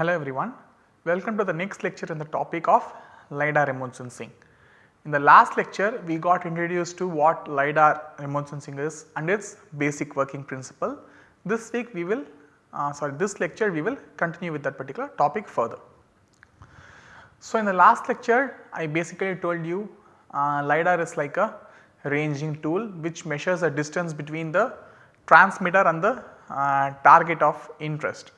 Hello everyone, welcome to the next lecture in the topic of LiDAR remote sensing. In the last lecture we got introduced to what LiDAR remote sensing is and its basic working principle. This week we will uh, sorry this lecture we will continue with that particular topic further. So in the last lecture I basically told you uh, LiDAR is like a ranging tool which measures the distance between the transmitter and the uh, target of interest.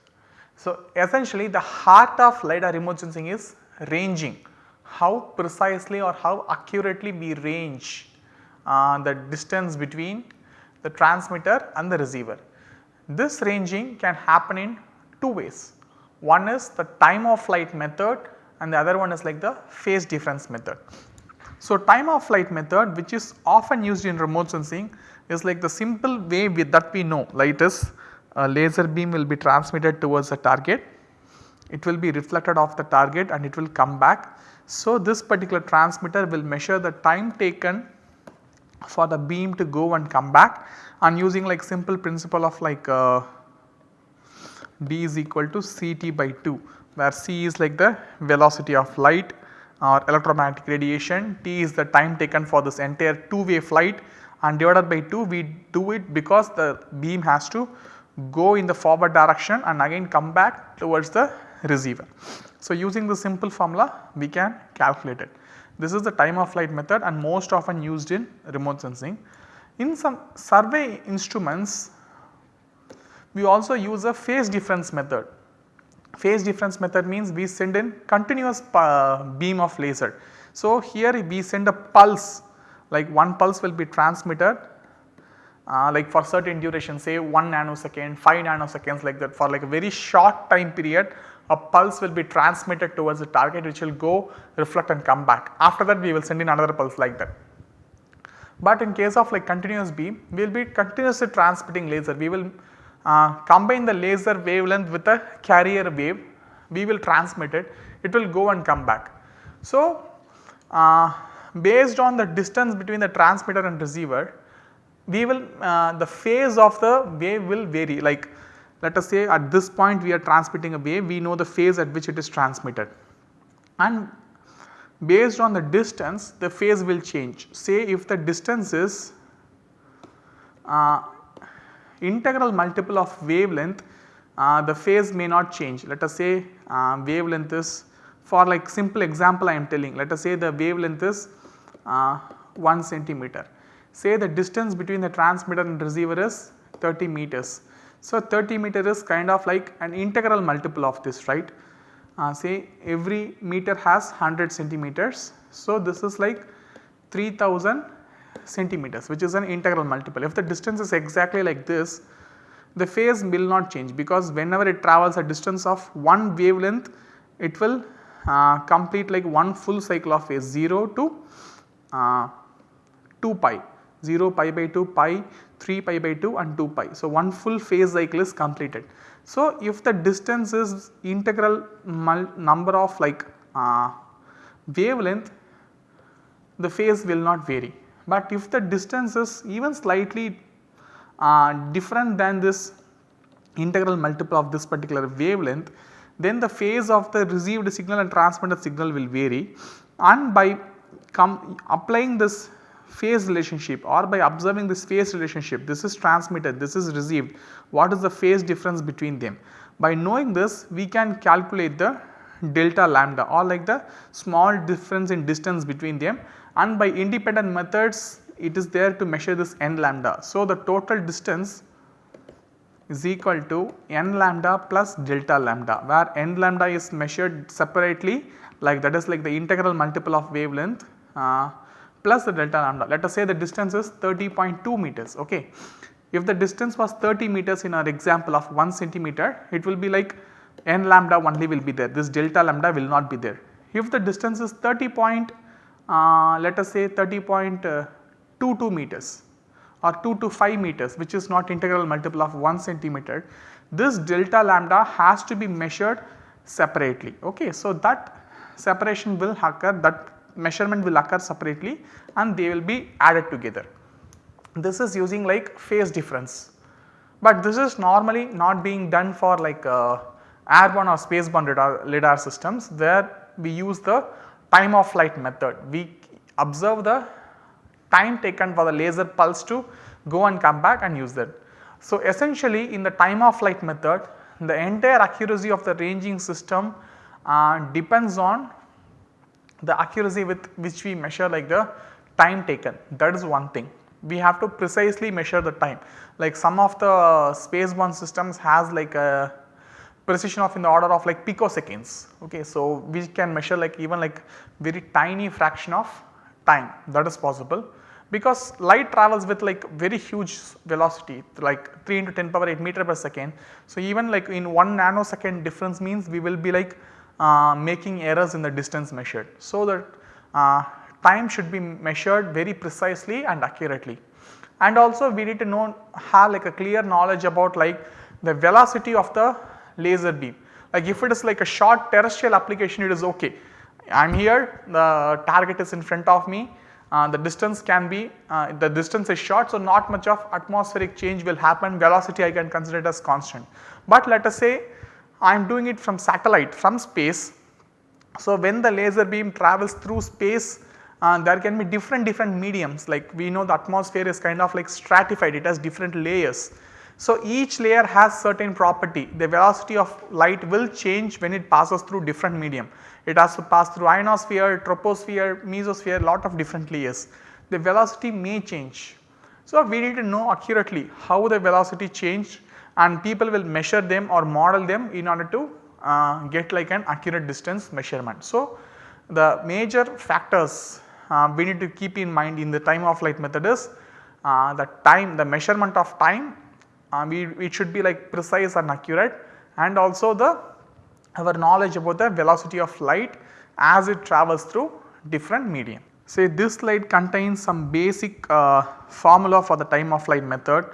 So essentially the heart of LiDAR remote sensing is ranging, how precisely or how accurately we range uh, the distance between the transmitter and the receiver. This ranging can happen in two ways. One is the time of flight method and the other one is like the phase difference method. So, time of flight method which is often used in remote sensing is like the simple way that we know light is a laser beam will be transmitted towards the target, it will be reflected off the target and it will come back. So, this particular transmitter will measure the time taken for the beam to go and come back. And using like simple principle of like uh, d is equal to Ct by 2 where c is like the velocity of light or electromagnetic radiation, t is the time taken for this entire two way flight. And divided by 2 we do it because the beam has to go in the forward direction and again come back towards the receiver. So, using the simple formula we can calculate it. This is the time of flight method and most often used in remote sensing. In some survey instruments we also use a phase difference method. Phase difference method means we send in continuous uh, beam of laser. So, here we send a pulse like one pulse will be transmitted uh, like for certain duration say 1 nanosecond, 5 nanoseconds like that for like a very short time period a pulse will be transmitted towards the target which will go reflect and come back. After that we will send in another pulse like that. But in case of like continuous beam we will be continuously transmitting laser we will uh, combine the laser wavelength with a carrier wave we will transmit it it will go and come back. So, uh, based on the distance between the transmitter and receiver we will uh, the phase of the wave will vary. Like let us say at this point we are transmitting a wave we know the phase at which it is transmitted. And based on the distance the phase will change. Say if the distance is uh, integral multiple of wavelength uh, the phase may not change. Let us say uh, wavelength is for like simple example I am telling let us say the wavelength is uh, 1 centimeter say the distance between the transmitter and receiver is 30 meters. So, 30 meter is kind of like an integral multiple of this right uh, say every meter has 100 centimeters. So, this is like 3000 centimeters which is an integral multiple. If the distance is exactly like this the phase will not change because whenever it travels a distance of one wavelength it will uh, complete like one full cycle of phase 0 to uh, 2 pi 0 pi by 2 pi 3 pi by 2 and 2 pi. So, one full phase cycle is completed. So, if the distance is integral number of like uh, wavelength the phase will not vary. But if the distance is even slightly uh, different than this integral multiple of this particular wavelength then the phase of the received signal and transmitted signal will vary and by applying this phase relationship or by observing this phase relationship this is transmitted this is received what is the phase difference between them. By knowing this we can calculate the delta lambda or like the small difference in distance between them and by independent methods it is there to measure this n lambda. So, the total distance is equal to n lambda plus delta lambda where n lambda is measured separately like that is like the integral multiple of wavelength uh, plus the delta lambda. Let us say the distance is 30.2 meters ok. If the distance was 30 meters in our example of 1 centimeter it will be like n lambda only will be there this delta lambda will not be there. If the distance is 30 point uh, let us say 30.22 meters or 2 to 5 meters which is not integral multiple of 1 centimeter this delta lambda has to be measured separately ok. So, that separation will occur that measurement will occur separately and they will be added together. This is using like phase difference, but this is normally not being done for like uh, airborne or spaceborne radar, radar systems where we use the time of flight method. We observe the time taken for the laser pulse to go and come back and use that. So, essentially in the time of flight method the entire accuracy of the ranging system uh, depends on the accuracy with which we measure like the time taken that is one thing. We have to precisely measure the time like some of the spaceborne systems has like a precision of in the order of like picoseconds okay. So, we can measure like even like very tiny fraction of time that is possible because light travels with like very huge velocity like 3 into 10 power 8 meter per second. So, even like in 1 nanosecond difference means we will be like making errors in the distance measured. So, that uh, time should be measured very precisely and accurately. And also we need to know have like a clear knowledge about like the velocity of the laser beam. Like if it is like a short terrestrial application it is okay. I am here the target is in front of me uh, the distance can be uh, the distance is short so not much of atmospheric change will happen velocity I can consider it as constant. But let us say I am doing it from satellite from space. So, when the laser beam travels through space uh, there can be different different mediums like we know the atmosphere is kind of like stratified it has different layers. So, each layer has certain property the velocity of light will change when it passes through different medium. It has to pass through ionosphere, troposphere, mesosphere lot of different layers. The velocity may change. So, we need to know accurately how the velocity changed and people will measure them or model them in order to uh, get like an accurate distance measurement. So, the major factors uh, we need to keep in mind in the time of flight method is uh, the time the measurement of time uh, we it should be like precise and accurate and also the our knowledge about the velocity of light as it travels through different medium. Say this slide contains some basic uh, formula for the time of flight method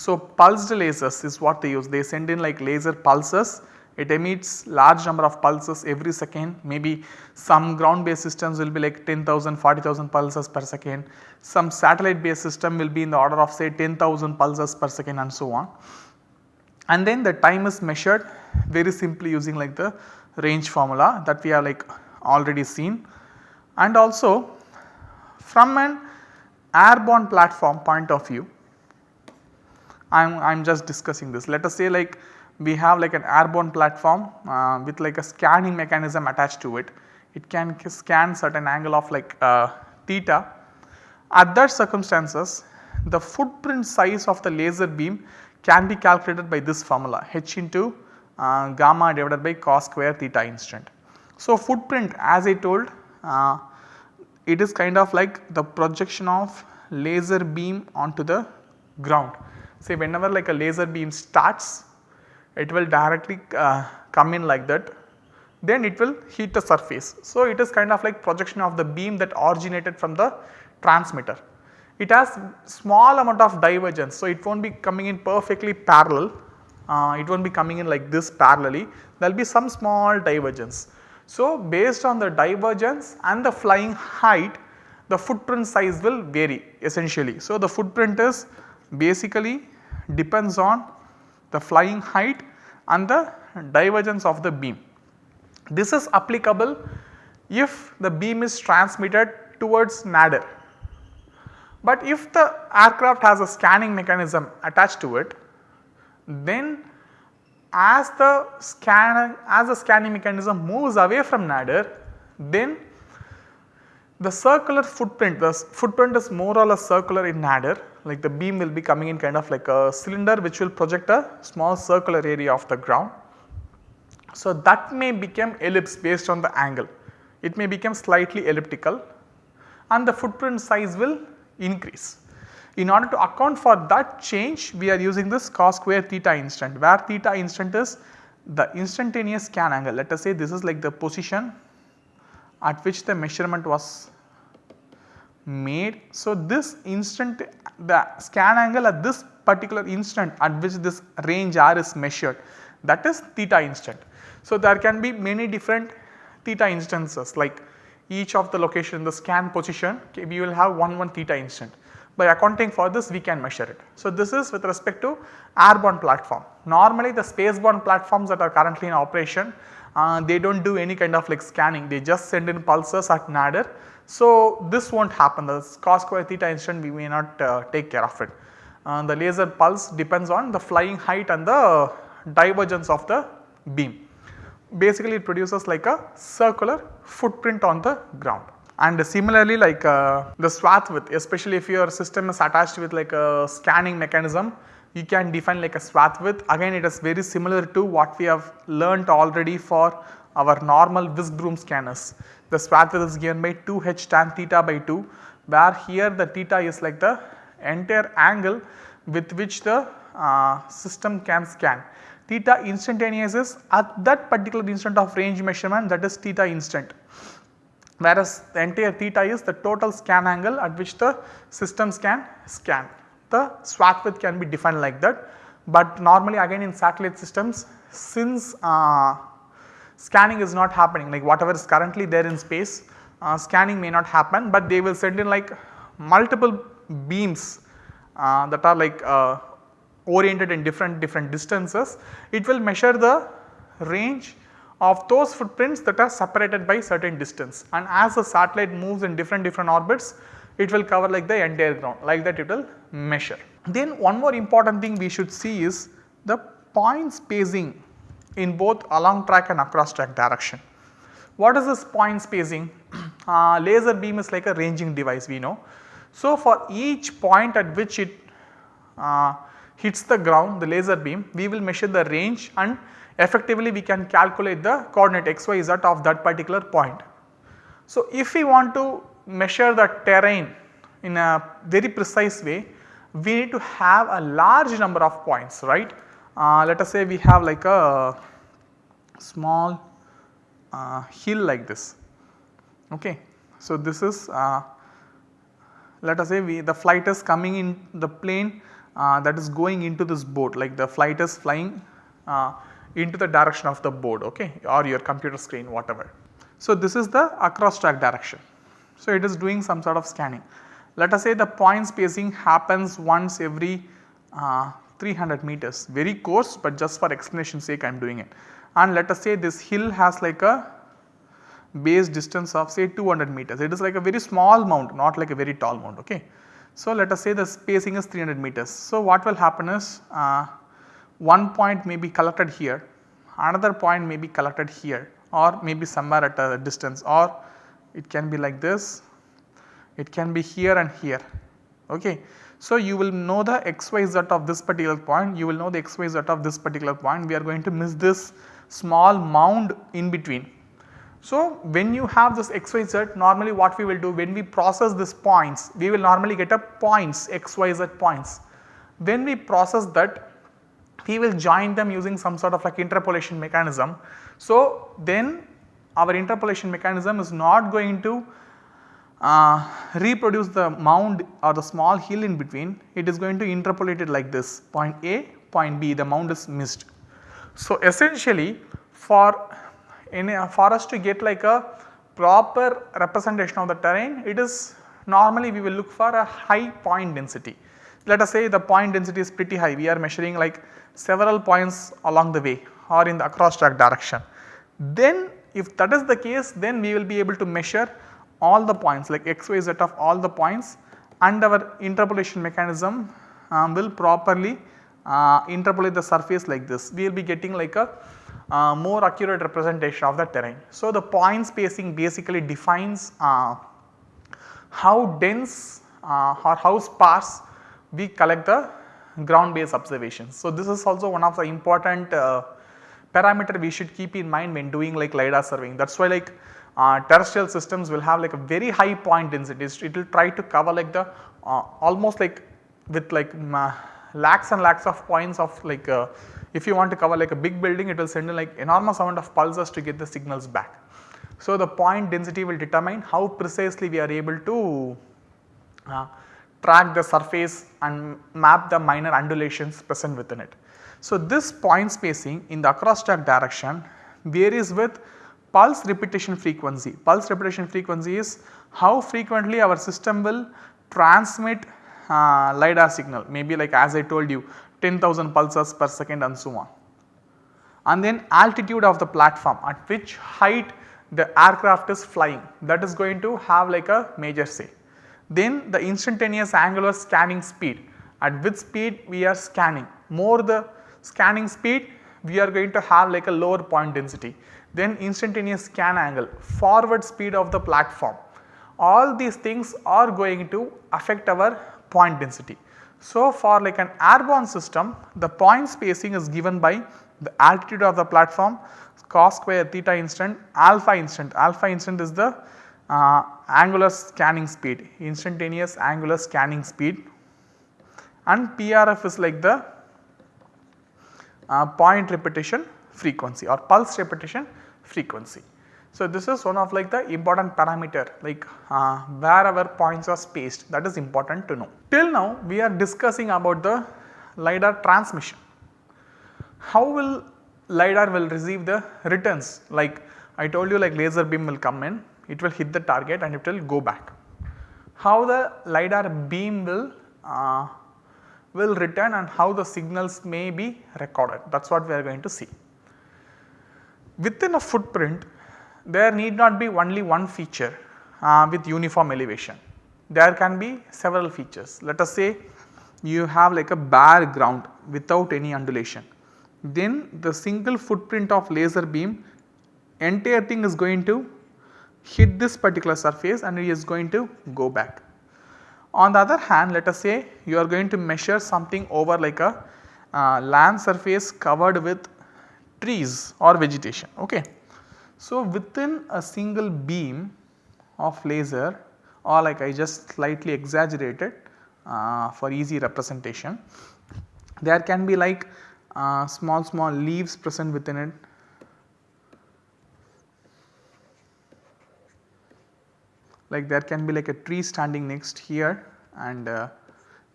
so, pulsed lasers is what they use. They send in like laser pulses. It emits large number of pulses every second. Maybe some ground based systems will be like 10,000 40,000 pulses per second. Some satellite based system will be in the order of say 10,000 pulses per second and so on. And then the time is measured very simply using like the range formula that we have like already seen. And also from an airborne platform point of view I am I am just discussing this. Let us say like we have like an airborne platform uh, with like a scanning mechanism attached to it. It can scan certain angle of like uh, theta. At that circumstances the footprint size of the laser beam can be calculated by this formula h into uh, gamma divided by cos square theta instant. So, footprint as I told uh, it is kind of like the projection of laser beam onto the ground say whenever like a laser beam starts it will directly uh, come in like that then it will heat the surface. So, it is kind of like projection of the beam that originated from the transmitter. It has small amount of divergence. So, it will not be coming in perfectly parallel, uh, it will not be coming in like this parallelly, there will be some small divergence. So, based on the divergence and the flying height the footprint size will vary essentially. So, the footprint is basically depends on the flying height and the divergence of the beam. This is applicable if the beam is transmitted towards nadir. But if the aircraft has a scanning mechanism attached to it then as the scan as the scanning mechanism moves away from nadir then the circular footprint, the footprint is more or less circular in nadir like the beam will be coming in kind of like a cylinder which will project a small circular area of the ground. So, that may become ellipse based on the angle, it may become slightly elliptical and the footprint size will increase. In order to account for that change we are using this cos square theta instant where theta instant is the instantaneous scan angle let us say this is like the position at which the measurement was made. So, this instant the scan angle at this particular instant at which this range r is measured that is theta instant. So, there can be many different theta instances like each of the location in the scan position okay, we will have one one theta instant. By accounting for this we can measure it. So, this is with respect to airborne platform. normally the spaceborne platforms that are currently in operation uh, they do not do any kind of like scanning they just send in pulses at nadir. So, this will not happen the cos square theta instant we may not uh, take care of it. Uh, the laser pulse depends on the flying height and the divergence of the beam. Basically it produces like a circular footprint on the ground. And similarly like uh, the swath width especially if your system is attached with like a scanning mechanism you can define like a swath width again it is very similar to what we have learnt already for our normal whisk broom scanners. The swath width is given by 2h tan theta by 2 where here the theta is like the entire angle with which the uh, system can scan. Theta instantaneous is at that particular instant of range measurement that is theta instant whereas the entire theta is the total scan angle at which the systems can scan. The swath width can be defined like that, but normally again in satellite systems since uh, scanning is not happening like whatever is currently there in space uh, scanning may not happen, but they will send in like multiple beams uh, that are like uh, oriented in different different distances. It will measure the range of those footprints that are separated by certain distance and as the satellite moves in different different orbits it will cover like the entire ground like that it will measure. Then one more important thing we should see is the point spacing in both along track and across track direction. What is this point spacing? Uh, laser beam is like a ranging device we know. So, for each point at which it uh, hits the ground the laser beam we will measure the range and effectively we can calculate the coordinate x, y, z of that particular point. So, if we want to measure the terrain in a very precise way we need to have a large number of points right. Uh, let us say we have like a small uh, hill like this okay. So, this is uh, let us say we the flight is coming in the plane that is going into this board like the flight is flying into the direction of the board okay or your computer screen whatever. So, this is the across track direction. So, it is doing some sort of scanning. Let us say the point spacing happens once every uh, 300 meters very coarse but just for explanation sake I am doing it and let us say this hill has like a base distance of say 200 meters it is like a very small mount not like a very tall mount ok. So, let us say the spacing is 300 meters. So, what will happen is uh, one point may be collected here, another point may be collected here or maybe somewhere at a distance or it can be like this, it can be here and here. Okay. So, you will know the xyz of this particular point, you will know the xyz of this particular point, we are going to miss this small mound in between so, when you have this xyz normally what we will do when we process these points we will normally get a points xyz points. When we process that we will join them using some sort of like interpolation mechanism. So, then our interpolation mechanism is not going to uh, reproduce the mound or the small hill in between it is going to interpolate it like this point A point B the mound is missed. So, essentially for in a, for us to get like a proper representation of the terrain it is normally we will look for a high point density. Let us say the point density is pretty high we are measuring like several points along the way or in the across track direction. Then if that is the case then we will be able to measure all the points like x, y, z of all the points and our interpolation mechanism um, will properly uh, interpolate the surface like this. We will be getting like a uh, more accurate representation of the terrain. So, the point spacing basically defines uh, how dense uh, or how sparse we collect the ground based observations. So, this is also one of the important uh, parameter we should keep in mind when doing like LiDAR surveying. That is why like uh, terrestrial systems will have like a very high point density. It will try to cover like the uh, almost like with like lakhs and lakhs of points of like if you want to cover like a big building it will send in like enormous amount of pulses to get the signals back. So, the point density will determine how precisely we are able to uh, track the surface and map the minor undulations present within it. So, this point spacing in the across track direction varies with pulse repetition frequency. Pulse repetition frequency is how frequently our system will transmit uh, LiDAR signal maybe like as I told you 10,000 pulses per second and so on. And then altitude of the platform at which height the aircraft is flying that is going to have like a major say. Then the instantaneous angular scanning speed at which speed we are scanning more the scanning speed we are going to have like a lower point density. Then instantaneous scan angle, forward speed of the platform. All these things are going to affect our point density. So, for like an airborne system the point spacing is given by the altitude of the platform cos square theta instant alpha instant. Alpha instant is the uh, angular scanning speed instantaneous angular scanning speed. And PRF is like the uh, point repetition frequency or pulse repetition frequency. So, this is one of like the important parameter like uh, where our points are spaced that is important to know. Till now we are discussing about the LiDAR transmission. How will LiDAR will receive the returns like I told you like laser beam will come in, it will hit the target and it will go back. How the LiDAR beam will uh, will return and how the signals may be recorded that is what we are going to see. Within a footprint there need not be only one feature uh, with uniform elevation. There can be several features. Let us say you have like a bare ground without any undulation. Then the single footprint of laser beam entire thing is going to hit this particular surface and it is going to go back. On the other hand let us say you are going to measure something over like a uh, land surface covered with trees or vegetation. Okay. So, within a single beam of laser or like I just slightly exaggerated uh, for easy representation, there can be like uh, small small leaves present within it. Like there can be like a tree standing next here and uh,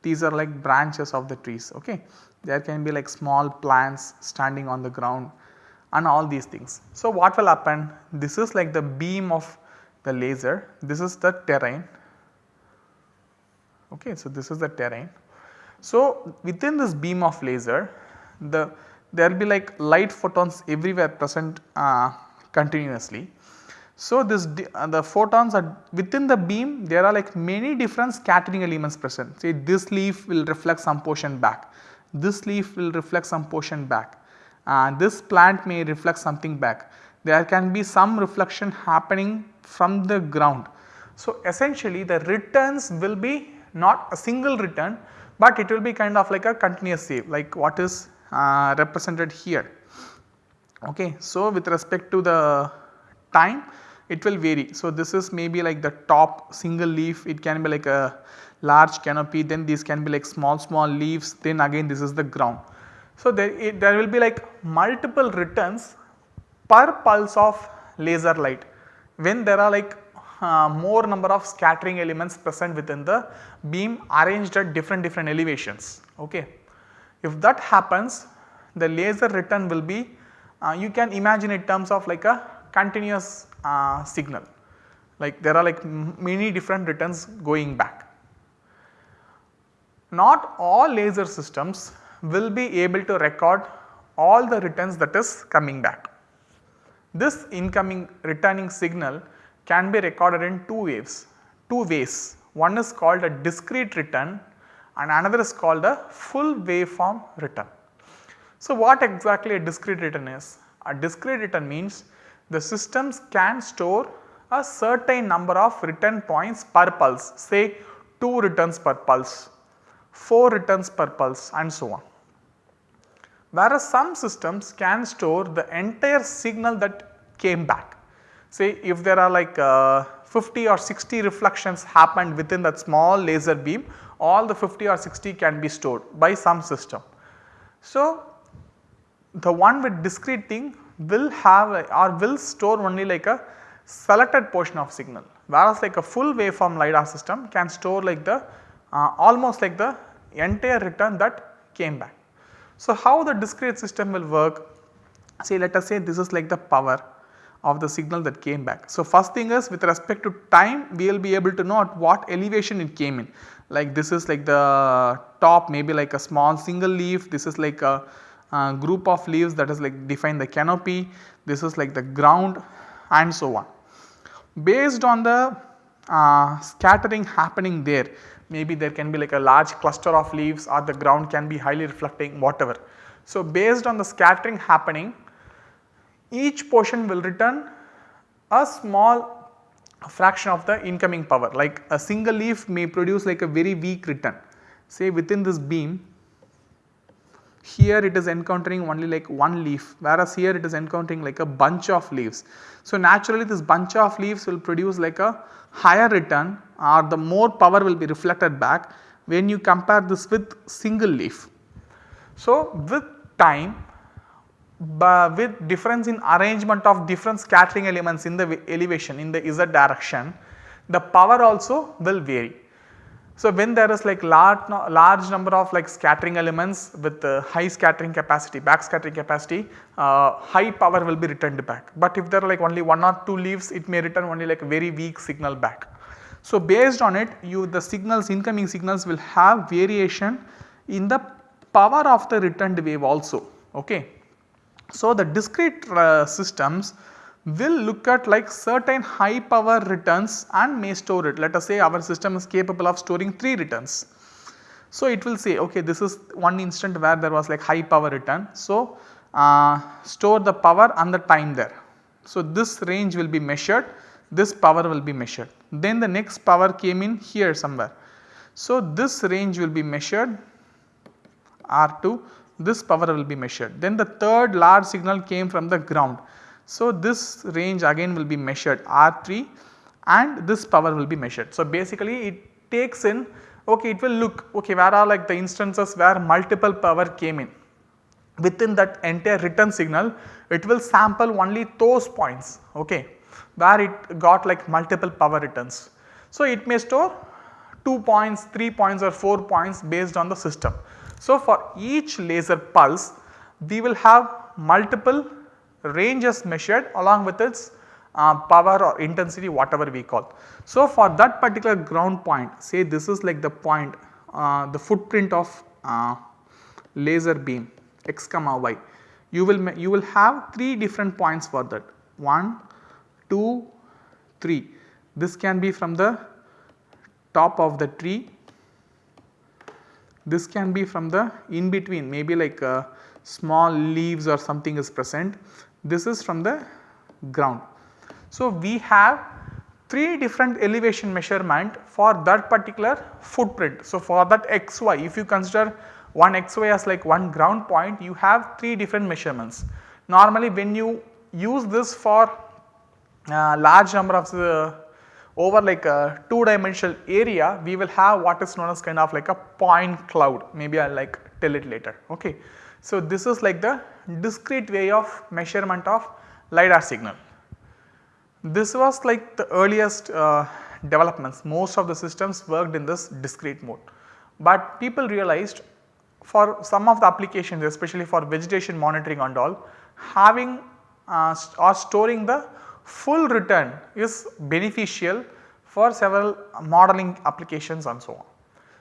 these are like branches of the trees okay. There can be like small plants standing on the ground and all these things. So, what will happen this is like the beam of the laser this is the terrain okay. So, this is the terrain. So, within this beam of laser the there will be like light photons everywhere present uh, continuously. So, this uh, the photons are within the beam there are like many different scattering elements present say this leaf will reflect some portion back, this leaf will reflect some portion back, and this plant may reflect something back. There can be some reflection happening from the ground. So, essentially the returns will be not a single return, but it will be kind of like a continuous wave like what is uh, represented here. Okay. So, with respect to the time it will vary. So, this is maybe like the top single leaf it can be like a large canopy then these can be like small small leaves then again this is the ground. So, there, it, there will be like multiple returns per pulse of laser light when there are like uh, more number of scattering elements present within the beam arranged at different different elevations. Okay. If that happens the laser return will be uh, you can imagine in terms of like a continuous uh, signal like there are like many different returns going back. Not all laser systems will be able to record all the returns that is coming back. This incoming returning signal can be recorded in two waves, two ways. One is called a discrete return and another is called a full waveform return. So, what exactly a discrete return is? A discrete return means the systems can store a certain number of return points per pulse say 2 returns per pulse, 4 returns per pulse and so on whereas some systems can store the entire signal that came back. Say if there are like uh, 50 or 60 reflections happened within that small laser beam all the 50 or 60 can be stored by some system. So, the one with discrete thing will have or will store only like a selected portion of signal whereas like a full waveform LiDAR system can store like the almost like the entire return that came back. So, how the discrete system will work? Say let us say this is like the power of the signal that came back. So, first thing is with respect to time we will be able to know at what elevation it came in like this is like the top maybe like a small single leaf this is like a, a group of leaves that is like define the canopy this is like the ground and so on. Based on the uh, scattering happening there maybe there can be like a large cluster of leaves or the ground can be highly reflecting whatever. So, based on the scattering happening each portion will return a small fraction of the incoming power like a single leaf may produce like a very weak return say within this beam here it is encountering only like one leaf whereas here it is encountering like a bunch of leaves. So, naturally this bunch of leaves will produce like a higher return or the more power will be reflected back when you compare this with single leaf. So, with time with difference in arrangement of different scattering elements in the elevation in the z direction the power also will vary. So, when there is like large, large number of like scattering elements with uh, high scattering capacity, back scattering capacity, uh, high power will be returned back. But if there are like only one or two leaves, it may return only like very weak signal back. So, based on it you the signals incoming signals will have variation in the power of the returned wave also. Okay. So, the discrete uh, systems will look at like certain high power returns and may store it. Let us say our system is capable of storing 3 returns. So, it will say okay this is one instant where there was like high power return. So, uh, store the power and the time there. So, this range will be measured this power will be measured. Then the next power came in here somewhere. So, this range will be measured R2 this power will be measured. Then the third large signal came from the ground. So, this range again will be measured R3 and this power will be measured. So, basically it takes in okay it will look okay where are like the instances where multiple power came in. Within that entire return signal it will sample only those points okay where it got like multiple power returns. So, it may store 2 points, 3 points or 4 points based on the system. So, for each laser pulse we will have multiple ranges measured along with its uh, power or intensity whatever we call. So, for that particular ground point say this is like the point uh, the footprint of uh, laser beam x comma y you will you will have 3 different points for that 1 2 3 this can be from the top of the tree this can be from the in between maybe like uh, small leaves or something is present. This is from the ground. So, we have 3 different elevation measurement for that particular footprint. So, for that xy if you consider one xy as like one ground point you have 3 different measurements. Normally when you use this for uh, large number of uh, over like a 2 dimensional area we will have what is known as kind of like a point cloud maybe I will like tell it later ok. So, this is like the discrete way of measurement of LiDAR signal. This was like the earliest uh, developments most of the systems worked in this discrete mode. But people realized for some of the applications especially for vegetation monitoring and all having uh, or storing the full return is beneficial for several modeling applications and so on.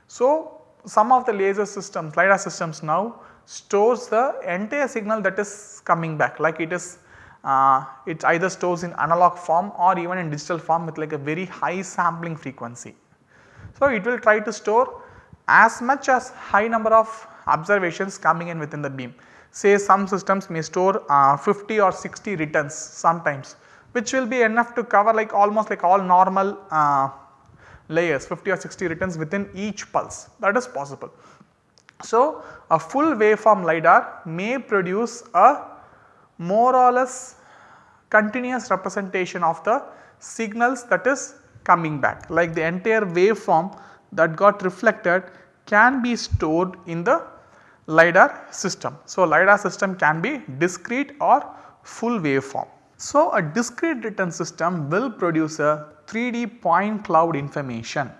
So, some of the laser systems, LiDAR systems now stores the entire signal that is coming back like it is uh, it either stores in analog form or even in digital form with like a very high sampling frequency. So, it will try to store as much as high number of observations coming in within the beam. Say some systems may store uh, 50 or 60 returns sometimes which will be enough to cover like almost like all normal uh, layers 50 or 60 returns within each pulse that is possible. So, a full waveform LiDAR may produce a more or less continuous representation of the signals that is coming back like the entire waveform that got reflected can be stored in the LiDAR system. So, LiDAR system can be discrete or full waveform. So, a discrete return system will produce a 3D point cloud information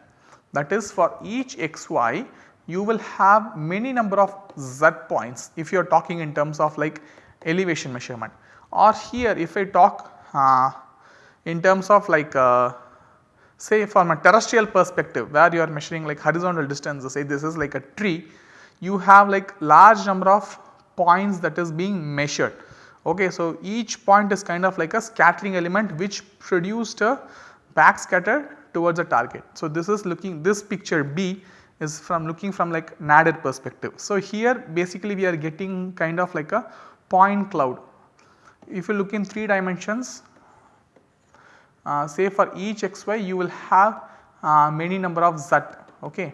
that is for each xy you will have many number of z points if you are talking in terms of like elevation measurement or here if I talk uh, in terms of like uh, say from a terrestrial perspective where you are measuring like horizontal distance say this is like a tree you have like large number of points that is being measured. Okay, so each point is kind of like a scattering element which produced a backscatter towards a target. So this is looking this picture B is from looking from like nadir perspective. So here basically we are getting kind of like a point cloud. If you look in 3 dimensions uh, say for each xy you will have uh, many number of z okay.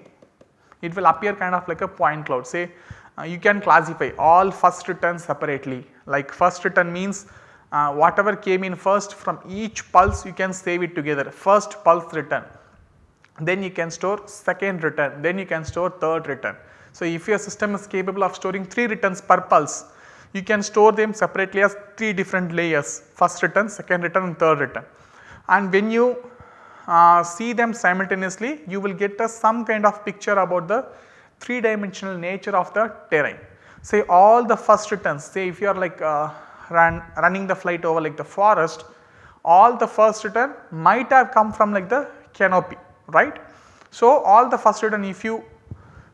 It will appear kind of like a point cloud say uh, you can classify all first return separately like first return means uh, whatever came in first from each pulse you can save it together first pulse return then you can store second return then you can store third return. So, if your system is capable of storing 3 returns per pulse you can store them separately as 3 different layers first return, second return and third return. And when you uh, see them simultaneously you will get a some kind of picture about the 3 dimensional nature of the terrain. Say all the first returns say if you are like uh, run, running the flight over like the forest all the first return might have come from like the canopy right. So, all the first return if you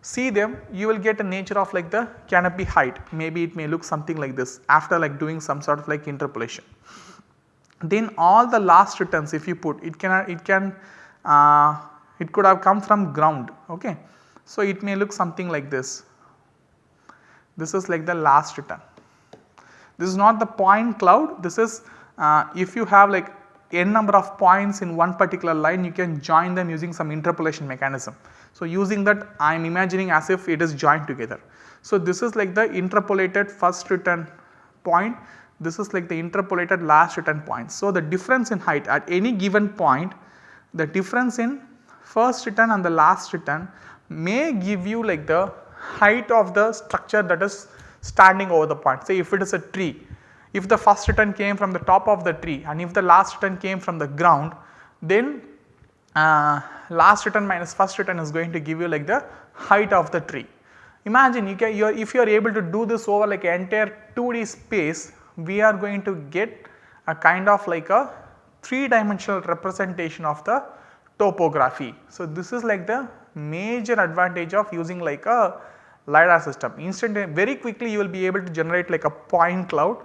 see them you will get a nature of like the canopy height maybe it may look something like this after like doing some sort of like interpolation. Then all the last returns if you put it can it can uh, it could have come from ground okay. So, it may look something like this this is like the last return. This is not the point cloud this is uh, if you have like n number of points in one particular line you can join them using some interpolation mechanism. So, using that I am imagining as if it is joined together. So, this is like the interpolated first return point this is like the interpolated last return point. So, the difference in height at any given point the difference in first return and the last return may give you like the height of the structure that is standing over the point. Say if it is a tree if the first return came from the top of the tree and if the last return came from the ground then uh, last return minus first return is going to give you like the height of the tree. Imagine you can you are if you are able to do this over like entire 2D space we are going to get a kind of like a 3 dimensional representation of the topography. So, this is like the major advantage of using like a LiDAR system. Instant very quickly you will be able to generate like a point cloud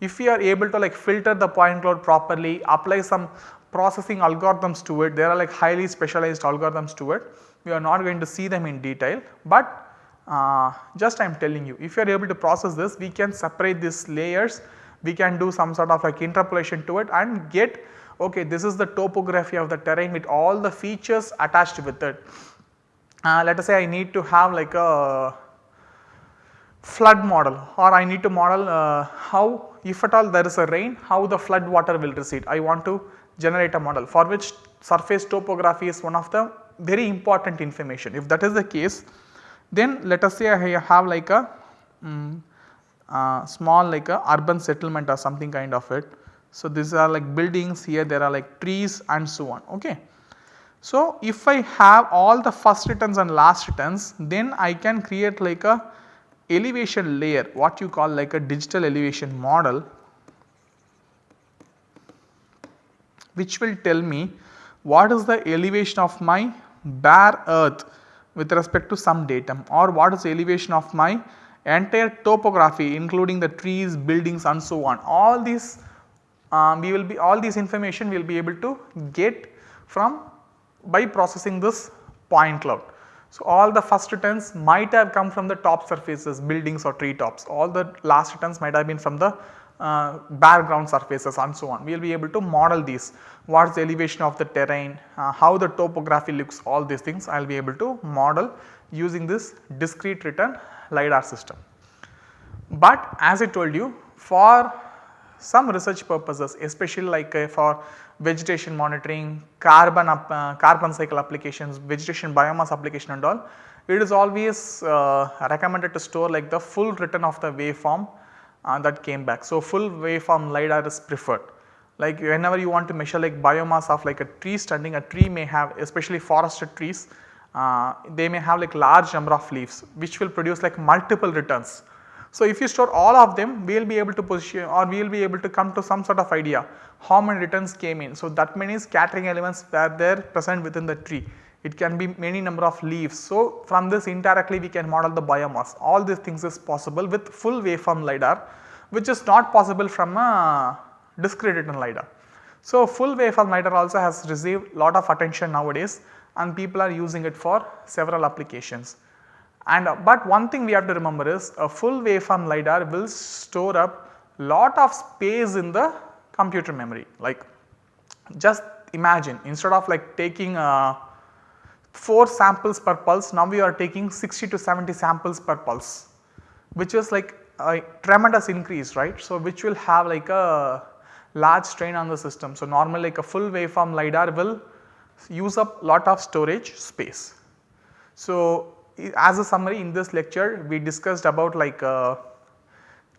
if we are able to like filter the point cloud properly, apply some processing algorithms to it, there are like highly specialized algorithms to it. We are not going to see them in detail, but uh, just I am telling you if you are able to process this we can separate these layers, we can do some sort of like interpolation to it and get okay this is the topography of the terrain with all the features attached with it. Uh, let us say I need to have like a flood model or I need to model uh, how if at all there is a rain how the flood water will recede. I want to generate a model for which surface topography is one of the very important information. If that is the case then let us say I have like a um, uh, small like a urban settlement or something kind of it. So, these are like buildings here there are like trees and so on ok. So, if I have all the first returns and last returns then I can create like a elevation layer what you call like a digital elevation model which will tell me what is the elevation of my bare earth with respect to some datum or what is the elevation of my entire topography including the trees, buildings and so on. All these um, we will be all these information we will be able to get from by processing this point cloud. So, all the first returns might have come from the top surfaces buildings or tree tops all the last returns might have been from the uh, background surfaces and so on. We will be able to model these what is the elevation of the terrain, uh, how the topography looks all these things I will be able to model using this discrete return LiDAR system. But as I told you for some research purposes especially like uh, for vegetation monitoring, carbon up, uh, carbon cycle applications, vegetation biomass application and all, it is always uh, recommended to store like the full return of the waveform uh, that came back. So, full waveform LiDAR is preferred. Like whenever you want to measure like biomass of like a tree standing, a tree may have especially forested trees, uh, they may have like large number of leaves which will produce like multiple returns. So, if you store all of them we will be able to position or we will be able to come to some sort of idea how many returns came in. So, that many scattering elements were there present within the tree. It can be many number of leaves. So, from this indirectly we can model the biomass. All these things is possible with full waveform LiDAR which is not possible from a discrete return LiDAR. So, full waveform LiDAR also has received lot of attention nowadays and people are using it for several applications. And uh, but one thing we have to remember is a full waveform LiDAR will store up lot of space in the computer memory like just imagine instead of like taking uh, 4 samples per pulse now we are taking 60 to 70 samples per pulse which is like a tremendous increase right. So, which will have like a large strain on the system. So, normally like a full waveform LiDAR will use up lot of storage space. So, as a summary in this lecture we discussed about like uh,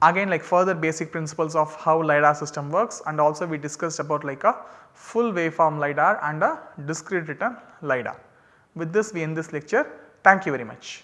again like further basic principles of how LiDAR system works and also we discussed about like a full waveform LiDAR and a discrete return LiDAR. With this we end this lecture. Thank you very much.